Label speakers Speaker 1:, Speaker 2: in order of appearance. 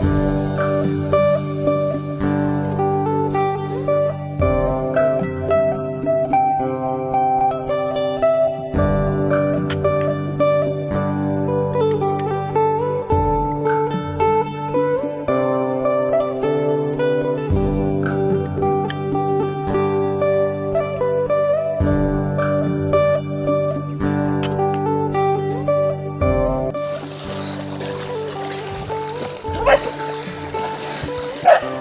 Speaker 1: Thank you. Ha!